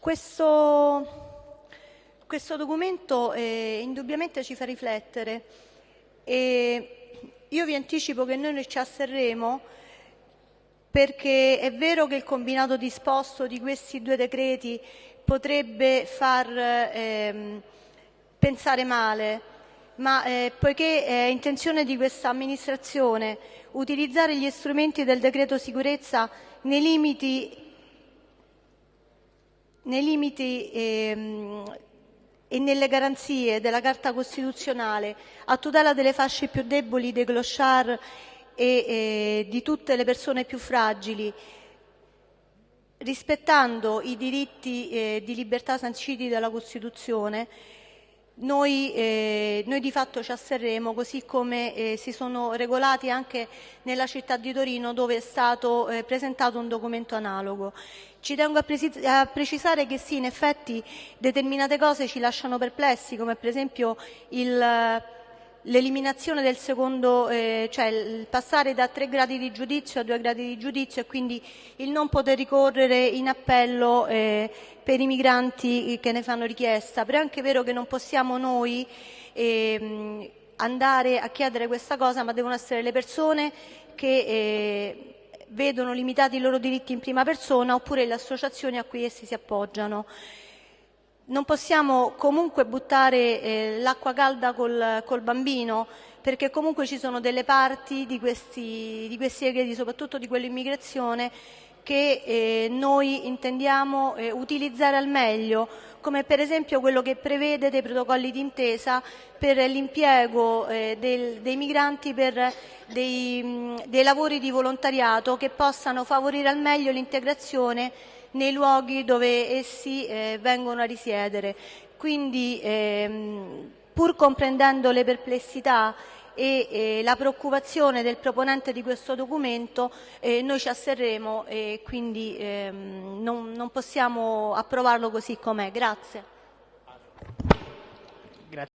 Questo, questo documento eh, indubbiamente ci fa riflettere e io vi anticipo che noi ci asserremo perché è vero che il combinato disposto di questi due decreti potrebbe far ehm, pensare male, ma eh, poiché è intenzione di questa amministrazione utilizzare gli strumenti del decreto sicurezza nei limiti, nei limiti ehm, e nelle garanzie della Carta Costituzionale a tutela delle fasce più deboli, dei clochard e, e di tutte le persone più fragili, rispettando i diritti eh, di libertà sanciti dalla Costituzione, noi, eh, noi, di fatto ci asserremo, così come eh, si sono regolati anche nella città di Torino dove è stato eh, presentato un documento analogo. Ci tengo a, a, precisare che sì, in effetti determinate cose ci lasciano perplessi, come per esempio il l'eliminazione del secondo, eh, cioè il passare da tre gradi di giudizio a due gradi di giudizio e quindi il non poter ricorrere in appello eh, per i migranti che ne fanno richiesta. Però è anche vero che non possiamo noi eh, andare a chiedere questa cosa, ma devono essere le persone che eh, vedono limitati i loro diritti in prima persona oppure le associazioni a cui essi si appoggiano. Non possiamo comunque buttare eh, l'acqua calda col, col, bambino perché comunque ci sono delle parti di questi, di questi decreti, soprattutto di quell'immigrazione, che eh, noi intendiamo eh, utilizzare al meglio, come per esempio quello che prevede dei protocolli d'intesa per l'impiego eh, dei migranti per dei, dei lavori di volontariato che possano favorire al meglio l'integrazione nei luoghi dove essi eh, vengono a risiedere. Quindi ehm, pur comprendendo le perplessità e eh, la preoccupazione del proponente di questo documento, eh, noi ci asserremo e quindi ehm, non, non possiamo approvarlo così com'è. Grazie.